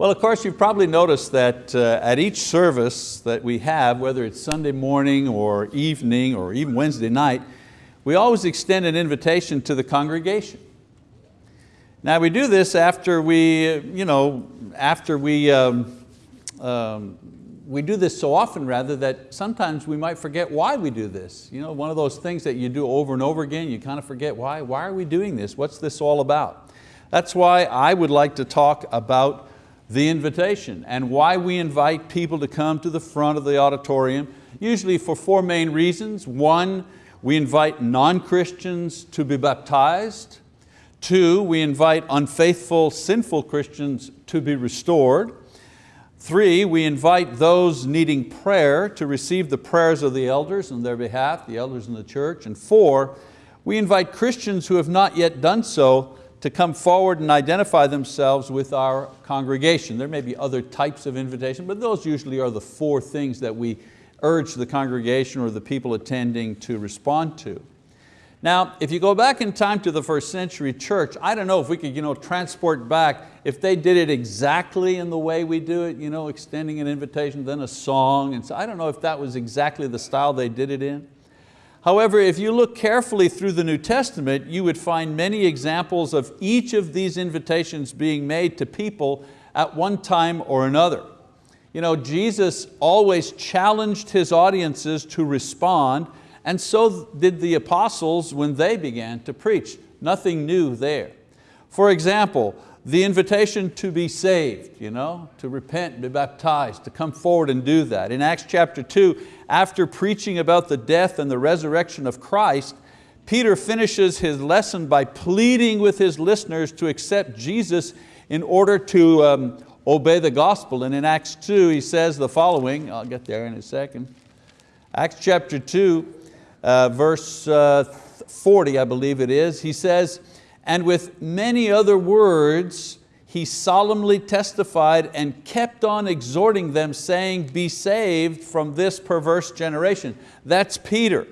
Well, of course, you've probably noticed that uh, at each service that we have, whether it's Sunday morning or evening or even Wednesday night, we always extend an invitation to the congregation. Now we do this after we, you know, after we, um, um, we do this so often rather that sometimes we might forget why we do this. You know, one of those things that you do over and over again, you kind of forget why, why are we doing this? What's this all about? That's why I would like to talk about the invitation and why we invite people to come to the front of the auditorium, usually for four main reasons. One, we invite non-Christians to be baptized. Two, we invite unfaithful, sinful Christians to be restored. Three, we invite those needing prayer to receive the prayers of the elders on their behalf, the elders in the church. And four, we invite Christians who have not yet done so to come forward and identify themselves with our congregation. There may be other types of invitation, but those usually are the four things that we urge the congregation or the people attending to respond to. Now, if you go back in time to the first century church, I don't know if we could you know, transport back, if they did it exactly in the way we do it, you know, extending an invitation, then a song, and so I don't know if that was exactly the style they did it in. However, if you look carefully through the New Testament, you would find many examples of each of these invitations being made to people at one time or another. You know, Jesus always challenged His audiences to respond, and so did the apostles when they began to preach. Nothing new there. For example, the invitation to be saved, you know, to repent, be baptized, to come forward and do that. In Acts chapter two, after preaching about the death and the resurrection of Christ, Peter finishes his lesson by pleading with his listeners to accept Jesus in order to um, obey the gospel. And in Acts 2 he says the following, I'll get there in a second. Acts chapter 2, uh, verse uh, 40 I believe it is, he says, and with many other words he solemnly testified and kept on exhorting them saying, be saved from this perverse generation. That's Peter.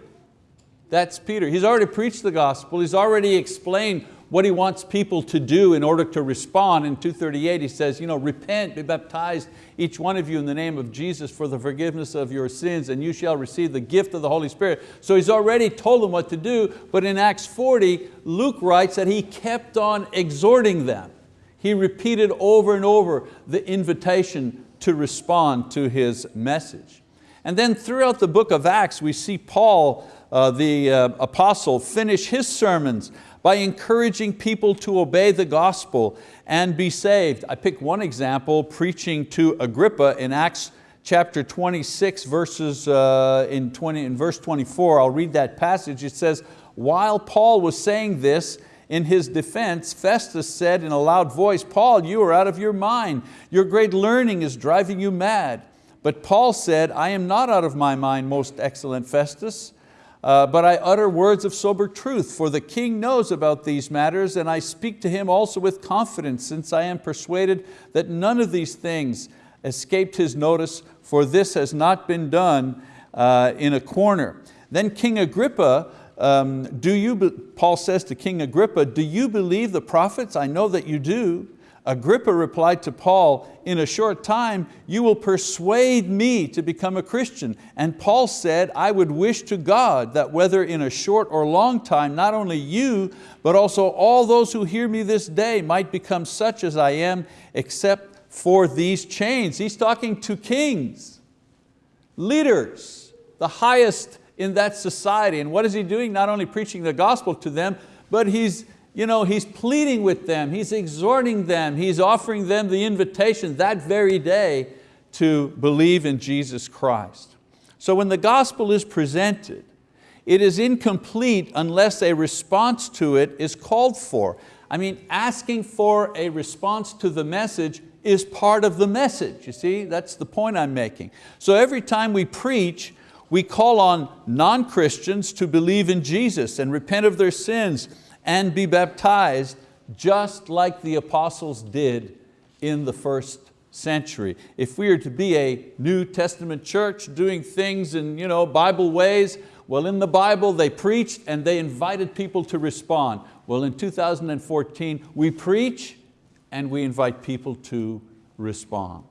That's Peter. He's already preached the gospel. He's already explained what he wants people to do in order to respond. In 238 he says, you know, repent, be baptized, each one of you in the name of Jesus for the forgiveness of your sins and you shall receive the gift of the Holy Spirit. So he's already told them what to do, but in Acts 40, Luke writes that he kept on exhorting them. He repeated over and over the invitation to respond to his message. And then throughout the book of Acts, we see Paul, uh, the uh, apostle, finish his sermons by encouraging people to obey the gospel and be saved. I pick one example, preaching to Agrippa in Acts chapter 26, verses uh, in, 20, in verse 24. I'll read that passage. It says, while Paul was saying this, in his defense, Festus said in a loud voice, Paul, you are out of your mind. Your great learning is driving you mad. But Paul said, I am not out of my mind, most excellent Festus. Uh, but I utter words of sober truth, for the king knows about these matters, and I speak to him also with confidence, since I am persuaded that none of these things escaped his notice, for this has not been done uh, in a corner. Then King Agrippa, um, do you, Paul says to King Agrippa, do you believe the prophets? I know that you do. Agrippa replied to Paul, in a short time you will persuade me to become a Christian. And Paul said, I would wish to God that whether in a short or long time, not only you, but also all those who hear me this day might become such as I am, except for these chains. He's talking to kings, leaders, the highest in that society. And what is he doing? Not only preaching the gospel to them, but he's you know, he's pleading with them, he's exhorting them, he's offering them the invitation that very day to believe in Jesus Christ. So when the gospel is presented, it is incomplete unless a response to it is called for. I mean, asking for a response to the message is part of the message, you see? That's the point I'm making. So every time we preach, we call on non-Christians to believe in Jesus and repent of their sins and be baptized just like the apostles did in the first century. If we are to be a New Testament church doing things in you know, Bible ways, well in the Bible they preached and they invited people to respond. Well in 2014 we preach and we invite people to respond.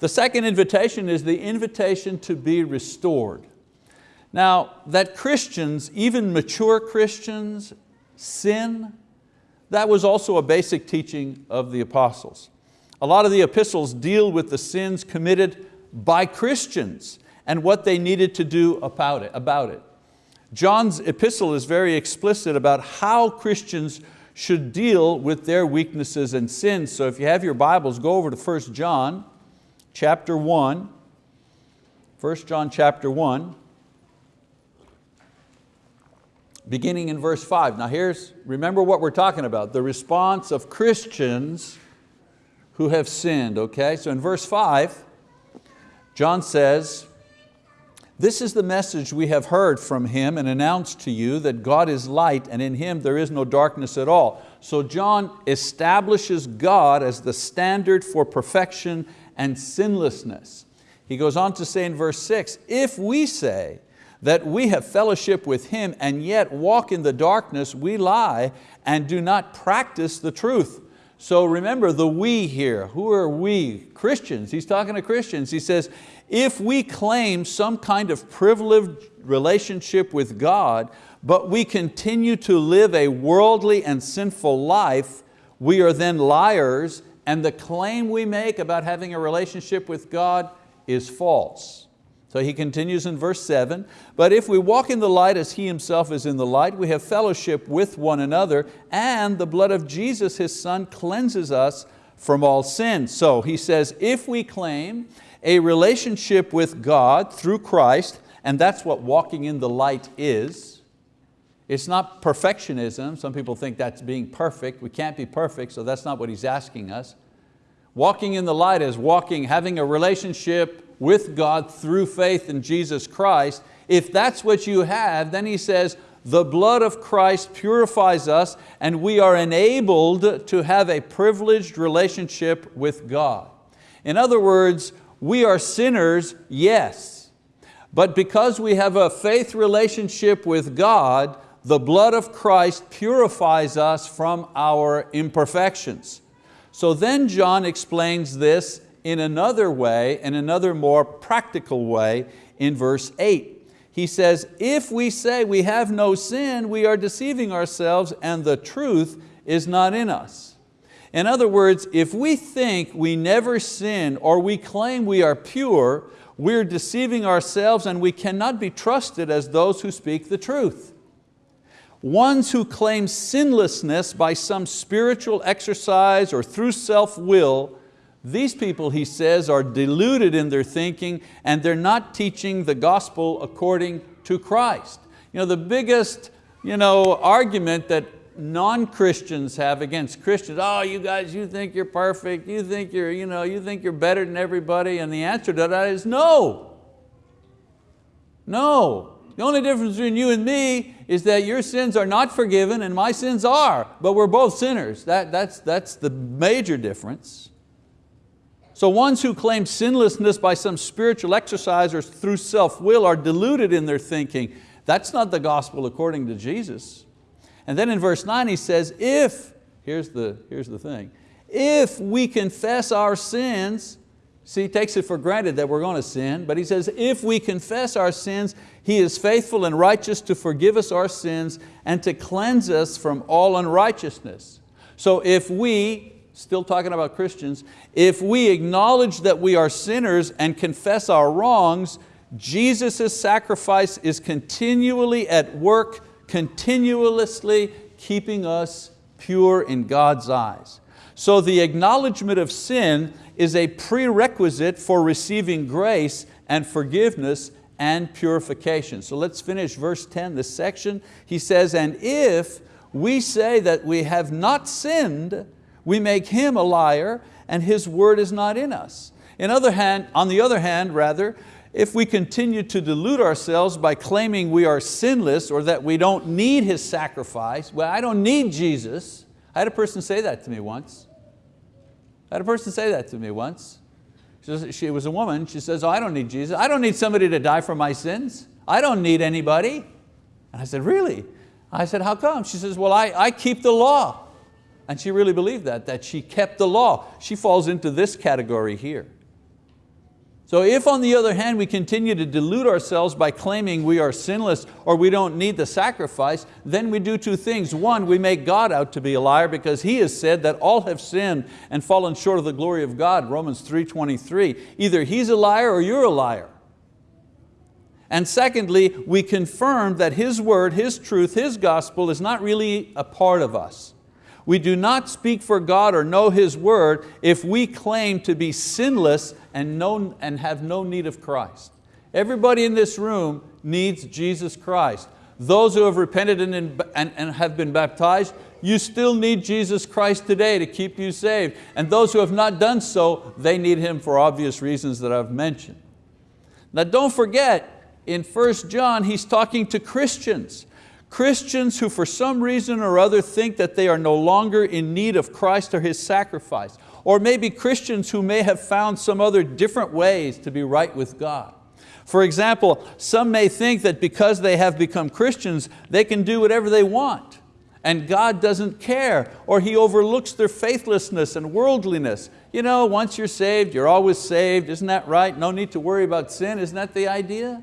The second invitation is the invitation to be restored. Now, that Christians, even mature Christians, sin, that was also a basic teaching of the apostles. A lot of the epistles deal with the sins committed by Christians and what they needed to do about it. About it. John's epistle is very explicit about how Christians should deal with their weaknesses and sins. So if you have your Bibles, go over to 1 John chapter 1. 1 John chapter 1, beginning in verse 5. Now here's, remember what we're talking about, the response of Christians who have sinned, okay? So in verse 5, John says, this is the message we have heard from Him and announced to you that God is light and in Him there is no darkness at all. So John establishes God as the standard for perfection and sinlessness. He goes on to say in verse six, if we say that we have fellowship with Him and yet walk in the darkness, we lie and do not practice the truth. So remember the we here, who are we? Christians, he's talking to Christians. He says, if we claim some kind of privileged relationship with God, but we continue to live a worldly and sinful life, we are then liars and the claim we make about having a relationship with God is false. So he continues in verse seven, but if we walk in the light as He Himself is in the light, we have fellowship with one another and the blood of Jesus, His Son, cleanses us from all sin. So he says, if we claim a relationship with God through Christ, and that's what walking in the light is. It's not perfectionism. Some people think that's being perfect. We can't be perfect, so that's not what he's asking us. Walking in the light is walking, having a relationship with God through faith in Jesus Christ. If that's what you have, then he says, the blood of Christ purifies us and we are enabled to have a privileged relationship with God. In other words, we are sinners, yes. But because we have a faith relationship with God, the blood of Christ purifies us from our imperfections. So then John explains this in another way, in another more practical way in verse eight. He says, if we say we have no sin, we are deceiving ourselves and the truth is not in us. In other words, if we think we never sin or we claim we are pure, we're deceiving ourselves and we cannot be trusted as those who speak the truth. Ones who claim sinlessness by some spiritual exercise or through self-will, these people, he says, are deluded in their thinking and they're not teaching the gospel according to Christ. You know, the biggest you know, argument that non-Christians have against Christians. Oh, you guys, you think you're perfect. You think you're, you know, you think you're better than everybody. And the answer to that is no. No. The only difference between you and me is that your sins are not forgiven and my sins are, but we're both sinners. That, that's, that's the major difference. So ones who claim sinlessness by some spiritual exercise or through self-will are deluded in their thinking. That's not the gospel according to Jesus. And then in verse nine he says, if, here's the, here's the thing, if we confess our sins, see he takes it for granted that we're going to sin, but he says, if we confess our sins, He is faithful and righteous to forgive us our sins and to cleanse us from all unrighteousness. So if we, still talking about Christians, if we acknowledge that we are sinners and confess our wrongs, Jesus' sacrifice is continually at work continuously keeping us pure in God's eyes. So the acknowledgement of sin is a prerequisite for receiving grace and forgiveness and purification. So let's finish verse 10, this section. He says, and if we say that we have not sinned, we make Him a liar and His word is not in us. In other hand, on the other hand, rather, if we continue to delude ourselves by claiming we are sinless or that we don't need His sacrifice, well, I don't need Jesus. I had a person say that to me once. I had a person say that to me once. She was a woman, she says, oh, I don't need Jesus. I don't need somebody to die for my sins. I don't need anybody. And I said, really? I said, how come? She says, well, I, I keep the law. And she really believed that, that she kept the law. She falls into this category here. So if on the other hand we continue to delude ourselves by claiming we are sinless or we don't need the sacrifice, then we do two things. One, we make God out to be a liar because He has said that all have sinned and fallen short of the glory of God, Romans 3.23. Either He's a liar or you're a liar. And secondly, we confirm that His word, His truth, His gospel is not really a part of us. We do not speak for God or know His word if we claim to be sinless and, know, and have no need of Christ. Everybody in this room needs Jesus Christ. Those who have repented and, and, and have been baptized, you still need Jesus Christ today to keep you saved. And those who have not done so, they need Him for obvious reasons that I've mentioned. Now don't forget, in 1 John, he's talking to Christians. Christians who for some reason or other think that they are no longer in need of Christ or His sacrifice. Or maybe Christians who may have found some other different ways to be right with God. For example, some may think that because they have become Christians, they can do whatever they want and God doesn't care or He overlooks their faithlessness and worldliness. You know, once you're saved, you're always saved, isn't that right? No need to worry about sin, isn't that the idea?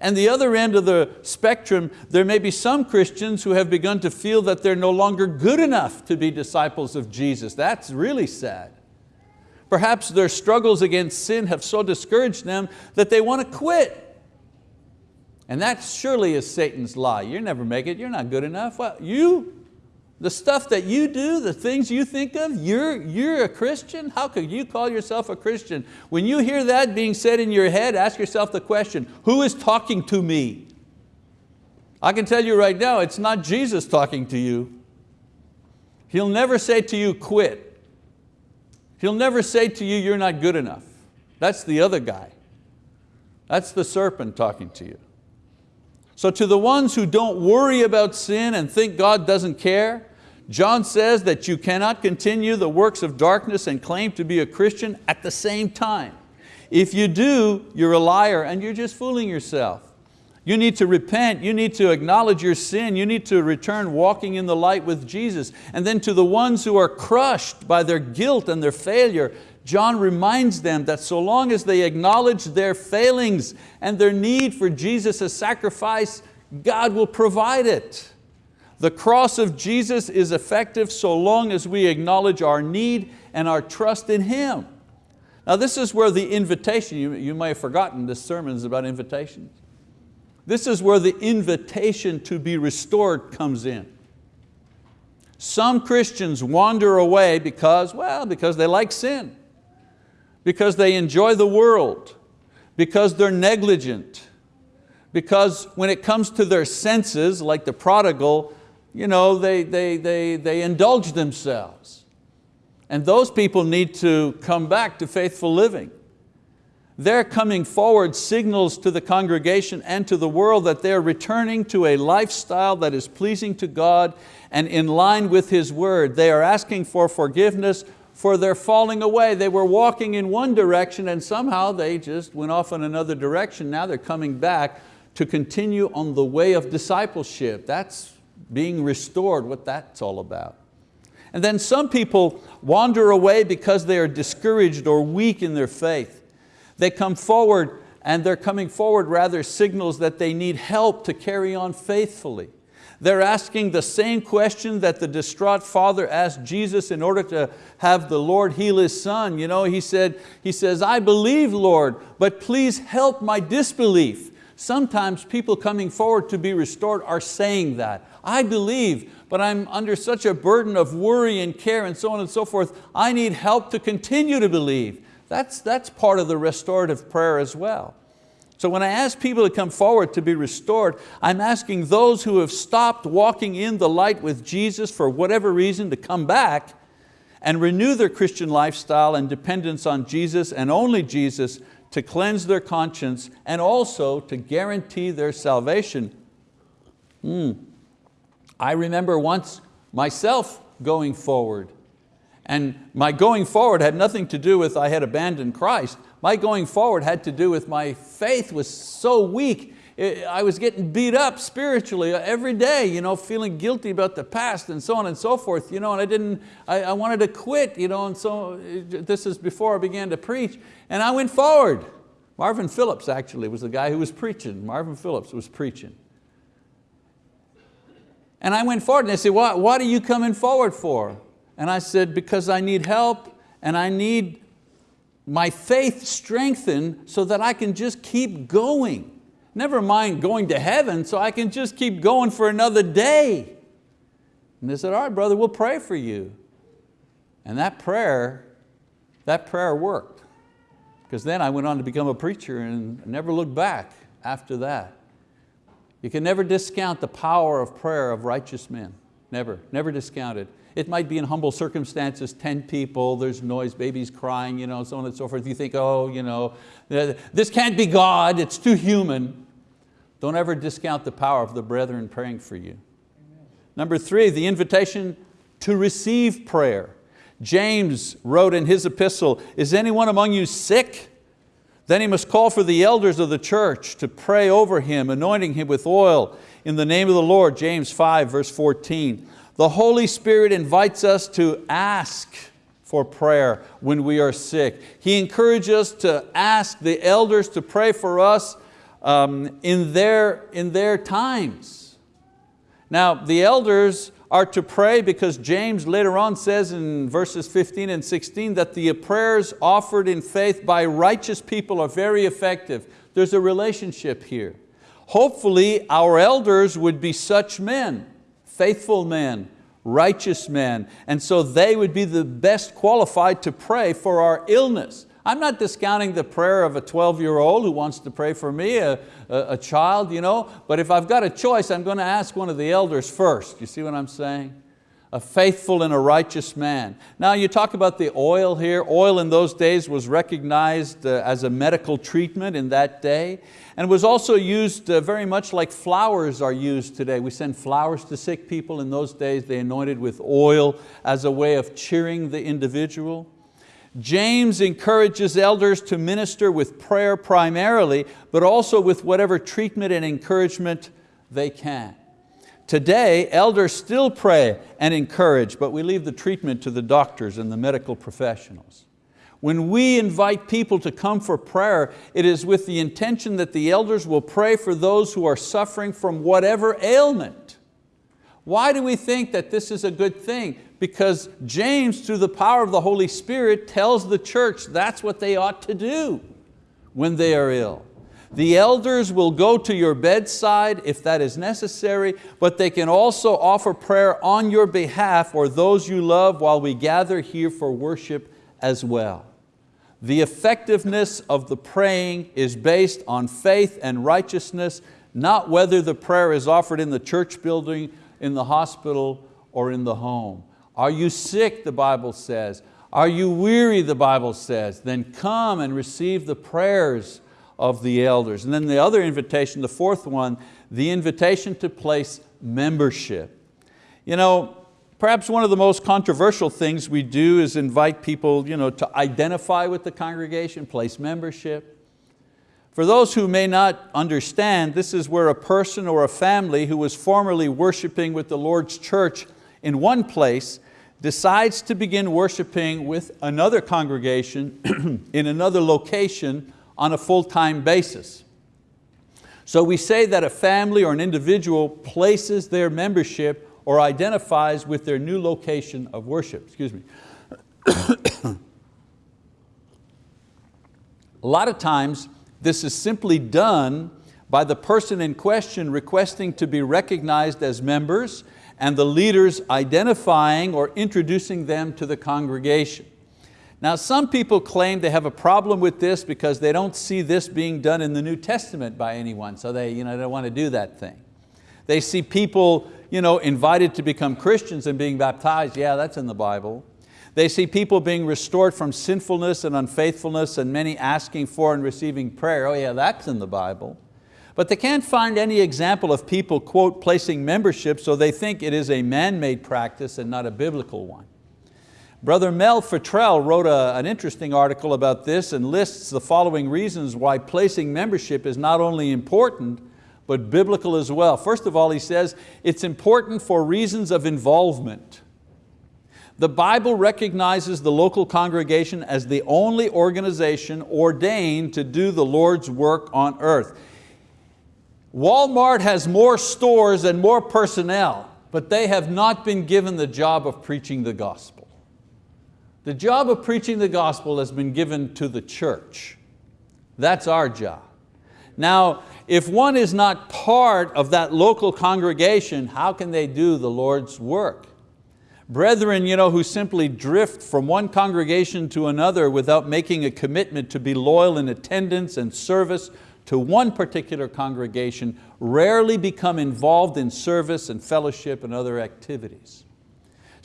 And the other end of the spectrum, there may be some Christians who have begun to feel that they're no longer good enough to be disciples of Jesus. That's really sad. Perhaps their struggles against sin have so discouraged them that they want to quit. And that surely is Satan's lie. You never make it, you're not good enough. Well, you the stuff that you do, the things you think of, you're, you're a Christian? How could you call yourself a Christian? When you hear that being said in your head, ask yourself the question, who is talking to me? I can tell you right now, it's not Jesus talking to you. He'll never say to you, quit. He'll never say to you, you're not good enough. That's the other guy. That's the serpent talking to you. So to the ones who don't worry about sin and think God doesn't care, John says that you cannot continue the works of darkness and claim to be a Christian at the same time. If you do, you're a liar and you're just fooling yourself. You need to repent, you need to acknowledge your sin, you need to return walking in the light with Jesus. And then to the ones who are crushed by their guilt and their failure, John reminds them that so long as they acknowledge their failings and their need for Jesus' sacrifice, God will provide it. The cross of Jesus is effective so long as we acknowledge our need and our trust in Him. Now this is where the invitation, you, you may have forgotten this sermon is about invitations. This is where the invitation to be restored comes in. Some Christians wander away because, well, because they like sin because they enjoy the world, because they're negligent, because when it comes to their senses, like the prodigal, you know, they, they, they, they indulge themselves. And those people need to come back to faithful living. Their coming forward signals to the congregation and to the world that they're returning to a lifestyle that is pleasing to God and in line with His word. They are asking for forgiveness for their falling away. They were walking in one direction and somehow they just went off in another direction. Now they're coming back to continue on the way of discipleship. That's being restored, what that's all about. And then some people wander away because they are discouraged or weak in their faith. They come forward and they're coming forward rather signals that they need help to carry on faithfully. They're asking the same question that the distraught father asked Jesus in order to have the Lord heal his son. You know, he, said, he says, I believe, Lord, but please help my disbelief. Sometimes people coming forward to be restored are saying that. I believe, but I'm under such a burden of worry and care and so on and so forth. I need help to continue to believe. That's, that's part of the restorative prayer as well. So when I ask people to come forward to be restored, I'm asking those who have stopped walking in the light with Jesus for whatever reason to come back and renew their Christian lifestyle and dependence on Jesus and only Jesus to cleanse their conscience and also to guarantee their salvation. Mm. I remember once myself going forward and my going forward had nothing to do with I had abandoned Christ. My going forward had to do with my faith was so weak, I was getting beat up spiritually every day, you know, feeling guilty about the past and so on and so forth, you know, and I didn't, I, I wanted to quit, you know, and so this is before I began to preach, and I went forward. Marvin Phillips actually was the guy who was preaching. Marvin Phillips was preaching. And I went forward and they said, what, what are you coming forward for? And I said, because I need help and I need my faith strengthened so that I can just keep going. Never mind going to heaven, so I can just keep going for another day. And they said, all right, brother, we'll pray for you. And that prayer, that prayer worked. Because then I went on to become a preacher and never looked back after that. You can never discount the power of prayer of righteous men. Never, never discount it. It might be in humble circumstances, 10 people, there's noise, babies crying, you know, so on and so forth. You think, oh, you know, this can't be God, it's too human. Don't ever discount the power of the brethren praying for you. Amen. Number three, the invitation to receive prayer. James wrote in his epistle, is anyone among you sick? Then he must call for the elders of the church to pray over him, anointing him with oil in the name of the Lord, James 5 verse 14. The Holy Spirit invites us to ask for prayer when we are sick. He encourages us to ask the elders to pray for us um, in, their, in their times. Now the elders are to pray because James later on says in verses 15 and 16 that the prayers offered in faith by righteous people are very effective. There's a relationship here. Hopefully our elders would be such men faithful men, righteous men, and so they would be the best qualified to pray for our illness. I'm not discounting the prayer of a 12-year-old who wants to pray for me, a, a, a, child, you know, but if I've got a choice, I'm going to ask one of the elders first. You see what I'm saying? A faithful and a righteous man. Now you talk about the oil here. Oil in those days was recognized uh, as a medical treatment in that day and was also used uh, very much like flowers are used today. We send flowers to sick people. In those days they anointed with oil as a way of cheering the individual. James encourages elders to minister with prayer primarily, but also with whatever treatment and encouragement they can. Today, elders still pray and encourage, but we leave the treatment to the doctors and the medical professionals. When we invite people to come for prayer, it is with the intention that the elders will pray for those who are suffering from whatever ailment. Why do we think that this is a good thing? Because James, through the power of the Holy Spirit, tells the church that's what they ought to do when they are ill. The elders will go to your bedside if that is necessary, but they can also offer prayer on your behalf or those you love while we gather here for worship as well. The effectiveness of the praying is based on faith and righteousness, not whether the prayer is offered in the church building, in the hospital, or in the home. Are you sick, the Bible says? Are you weary, the Bible says? Then come and receive the prayers of the elders. And then the other invitation, the fourth one, the invitation to place membership. You know, Perhaps one of the most controversial things we do is invite people you know, to identify with the congregation, place membership. For those who may not understand, this is where a person or a family who was formerly worshiping with the Lord's church in one place decides to begin worshiping with another congregation in another location on a full-time basis. So we say that a family or an individual places their membership or identifies with their new location of worship. Excuse me. a lot of times this is simply done by the person in question requesting to be recognized as members and the leaders identifying or introducing them to the congregation. Now some people claim they have a problem with this because they don't see this being done in the New Testament by anyone, so they, you know, they don't want to do that thing. They see people you know, invited to become Christians and being baptized, yeah, that's in the Bible. They see people being restored from sinfulness and unfaithfulness and many asking for and receiving prayer, oh yeah, that's in the Bible. But they can't find any example of people, quote, placing membership, so they think it is a man-made practice and not a biblical one. Brother Mel Futrell wrote a, an interesting article about this and lists the following reasons why placing membership is not only important, but biblical as well. First of all, he says, it's important for reasons of involvement. The Bible recognizes the local congregation as the only organization ordained to do the Lord's work on earth. Walmart has more stores and more personnel, but they have not been given the job of preaching the gospel. The job of preaching the gospel has been given to the church. That's our job. Now, if one is not part of that local congregation, how can they do the Lord's work? Brethren you know, who simply drift from one congregation to another without making a commitment to be loyal in attendance and service to one particular congregation rarely become involved in service and fellowship and other activities.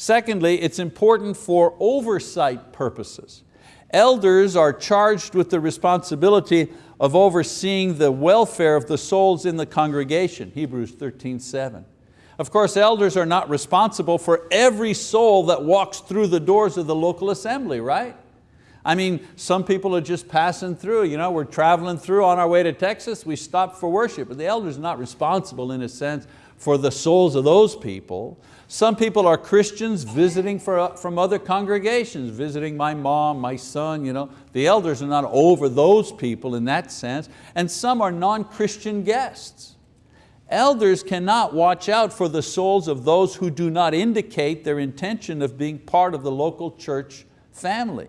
Secondly, it's important for oversight purposes. Elders are charged with the responsibility of overseeing the welfare of the souls in the congregation, Hebrews 13, 7. Of course, elders are not responsible for every soul that walks through the doors of the local assembly, right? I mean, some people are just passing through. You know, we're traveling through on our way to Texas, we stop for worship, but the elder's are not responsible in a sense for the souls of those people. Some people are Christians visiting for, uh, from other congregations, visiting my mom, my son. You know. The elders are not over those people in that sense, and some are non-Christian guests. Elders cannot watch out for the souls of those who do not indicate their intention of being part of the local church family.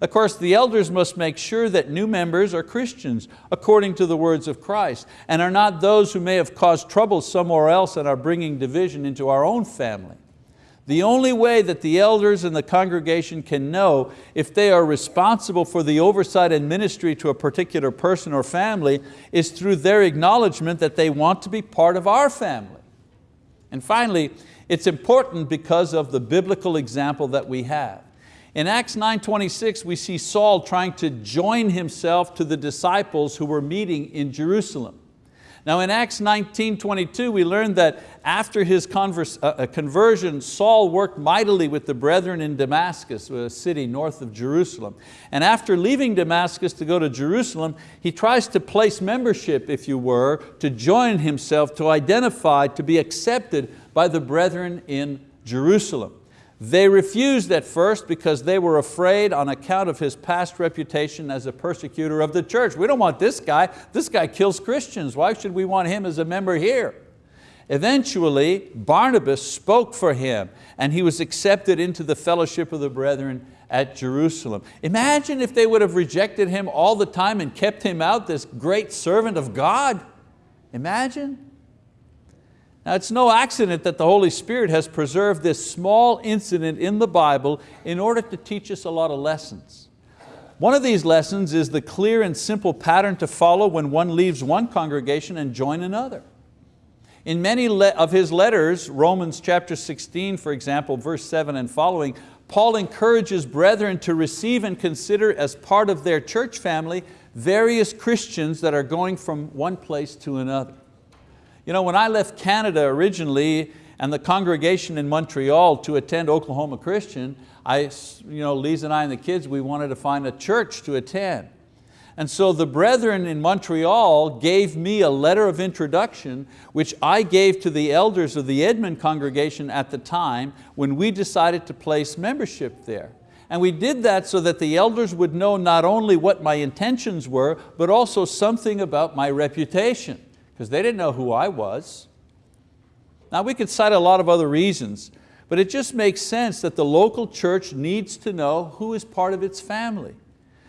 Of course, the elders must make sure that new members are Christians according to the words of Christ and are not those who may have caused trouble somewhere else and are bringing division into our own family. The only way that the elders and the congregation can know if they are responsible for the oversight and ministry to a particular person or family is through their acknowledgement that they want to be part of our family. And finally, it's important because of the biblical example that we have. In Acts 9.26 we see Saul trying to join himself to the disciples who were meeting in Jerusalem. Now in Acts 19.22 we learn that after his converse, uh, uh, conversion, Saul worked mightily with the brethren in Damascus, a city north of Jerusalem. And after leaving Damascus to go to Jerusalem, he tries to place membership, if you were, to join himself, to identify, to be accepted by the brethren in Jerusalem. They refused at first because they were afraid on account of his past reputation as a persecutor of the church. We don't want this guy, this guy kills Christians. Why should we want him as a member here? Eventually, Barnabas spoke for him and he was accepted into the fellowship of the brethren at Jerusalem. Imagine if they would have rejected him all the time and kept him out, this great servant of God. Imagine. Now it's no accident that the Holy Spirit has preserved this small incident in the Bible in order to teach us a lot of lessons. One of these lessons is the clear and simple pattern to follow when one leaves one congregation and join another. In many of his letters, Romans chapter 16, for example, verse 7 and following, Paul encourages brethren to receive and consider as part of their church family various Christians that are going from one place to another. You know, when I left Canada originally and the congregation in Montreal to attend Oklahoma Christian, I, you know, Lisa and I and the kids, we wanted to find a church to attend. And so the brethren in Montreal gave me a letter of introduction which I gave to the elders of the Edmond congregation at the time when we decided to place membership there. And we did that so that the elders would know not only what my intentions were, but also something about my reputation because they didn't know who I was. Now we could cite a lot of other reasons, but it just makes sense that the local church needs to know who is part of its family.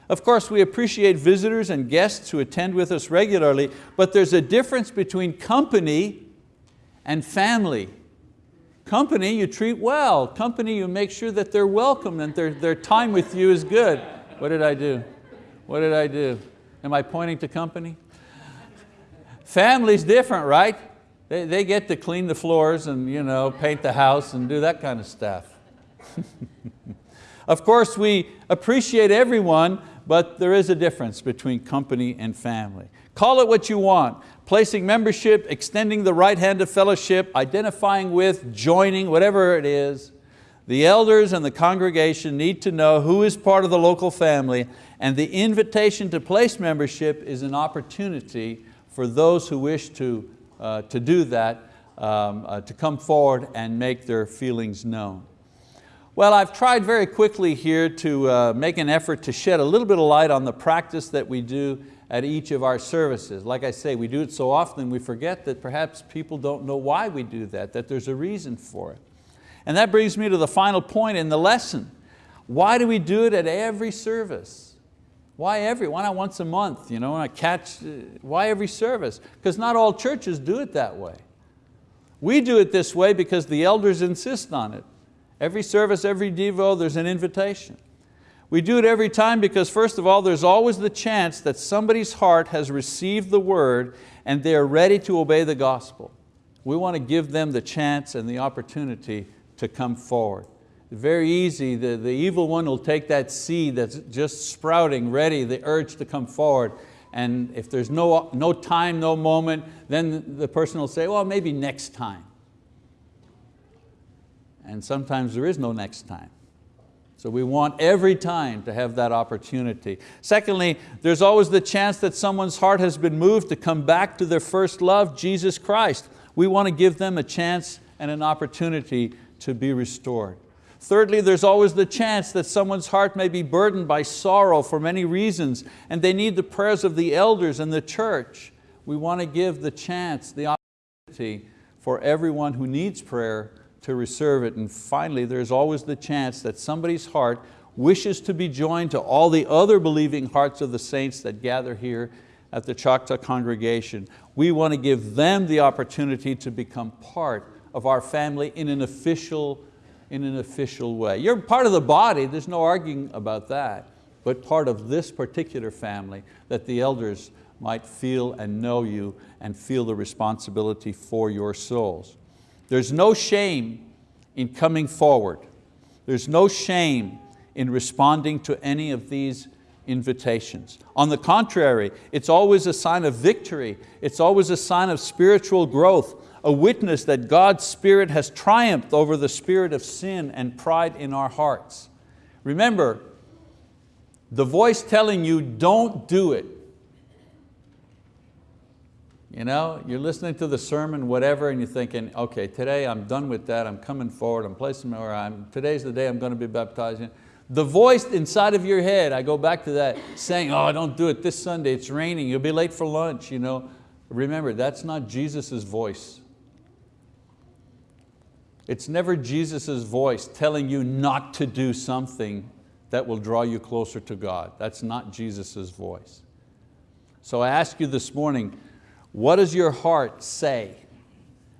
Of course, we appreciate visitors and guests who attend with us regularly, but there's a difference between company and family. Company you treat well. Company you make sure that they're welcome and their, their time with you is good. What did I do? What did I do? Am I pointing to company? Family's different, right? They, they get to clean the floors and you know, paint the house and do that kind of stuff. of course, we appreciate everyone, but there is a difference between company and family. Call it what you want, placing membership, extending the right hand of fellowship, identifying with, joining, whatever it is. The elders and the congregation need to know who is part of the local family and the invitation to place membership is an opportunity for those who wish to, uh, to do that, um, uh, to come forward and make their feelings known. Well, I've tried very quickly here to uh, make an effort to shed a little bit of light on the practice that we do at each of our services. Like I say, we do it so often we forget that perhaps people don't know why we do that, that there's a reason for it. And that brings me to the final point in the lesson. Why do we do it at every service? Why every, why not once a month? You know, I catch, uh, why every service? Because not all churches do it that way. We do it this way because the elders insist on it. Every service, every Devo, there's an invitation. We do it every time because first of all, there's always the chance that somebody's heart has received the word and they're ready to obey the gospel. We want to give them the chance and the opportunity to come forward. Very easy, the, the evil one will take that seed that's just sprouting, ready, the urge to come forward, and if there's no, no time, no moment, then the person will say, well, maybe next time. And sometimes there is no next time. So we want every time to have that opportunity. Secondly, there's always the chance that someone's heart has been moved to come back to their first love, Jesus Christ. We want to give them a chance and an opportunity to be restored. Thirdly, there's always the chance that someone's heart may be burdened by sorrow for many reasons and they need the prayers of the elders and the church. We want to give the chance, the opportunity for everyone who needs prayer to reserve it. And finally, there's always the chance that somebody's heart wishes to be joined to all the other believing hearts of the saints that gather here at the Choctaw congregation. We want to give them the opportunity to become part of our family in an official, in an official way. You're part of the body, there's no arguing about that, but part of this particular family that the elders might feel and know you and feel the responsibility for your souls. There's no shame in coming forward. There's no shame in responding to any of these invitations. On the contrary, it's always a sign of victory. It's always a sign of spiritual growth, a witness that God's Spirit has triumphed over the spirit of sin and pride in our hearts. Remember, the voice telling you don't do it you know, you're listening to the sermon, whatever, and you're thinking, okay, today I'm done with that, I'm coming forward, I'm placing where I'm, today's the day I'm going to be baptized. The voice inside of your head, I go back to that, saying, oh, don't do it this Sunday, it's raining, you'll be late for lunch. You know? Remember, that's not Jesus' voice. It's never Jesus' voice telling you not to do something that will draw you closer to God. That's not Jesus' voice. So I ask you this morning, what does your heart say?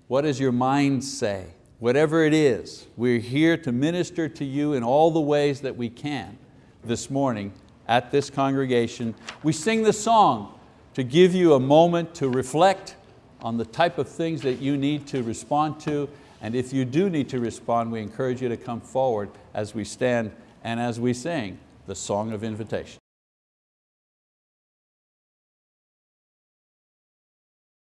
What does your mind say? Whatever it is, we're here to minister to you in all the ways that we can this morning at this congregation. We sing the song to give you a moment to reflect on the type of things that you need to respond to. And if you do need to respond, we encourage you to come forward as we stand and as we sing the song of invitation.